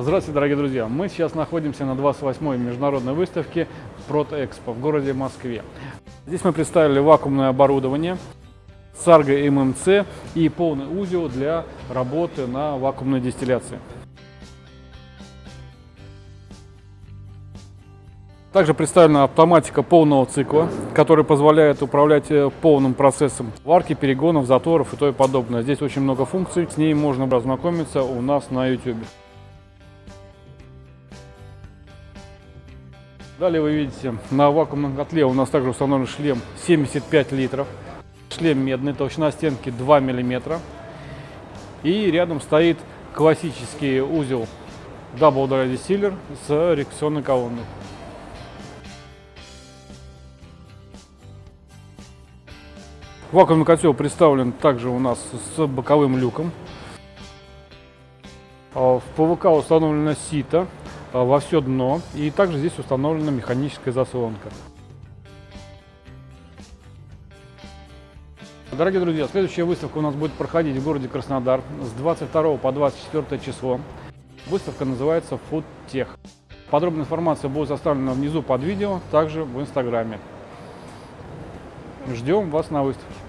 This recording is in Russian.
Здравствуйте, дорогие друзья! Мы сейчас находимся на 28-й международной выставке Протэкспо в городе Москве. Здесь мы представили вакуумное оборудование, Сарго ММЦ и полный узел для работы на вакуумной дистилляции. Также представлена автоматика полного цикла, которая позволяет управлять э, полным процессом варки, перегонов, заторов и то и подобное. Здесь очень много функций, с ней можно ознакомиться у нас на YouTube. Далее вы видите, на вакуумном котле у нас также установлен шлем 75 литров. Шлем медный, толщина стенки 2 мм. И рядом стоит классический узел Double Dry Distiller с реакционной колонной. Вакуумный котел представлен также у нас с боковым люком. А, в ПВК установлено сито во все дно и также здесь установлена механическая заслонка. Дорогие друзья, следующая выставка у нас будет проходить в городе Краснодар с 22 по 24 число. Выставка называется Food Tech. Подробная информация будет оставлена внизу под видео, также в инстаграме. Ждем вас на выставке.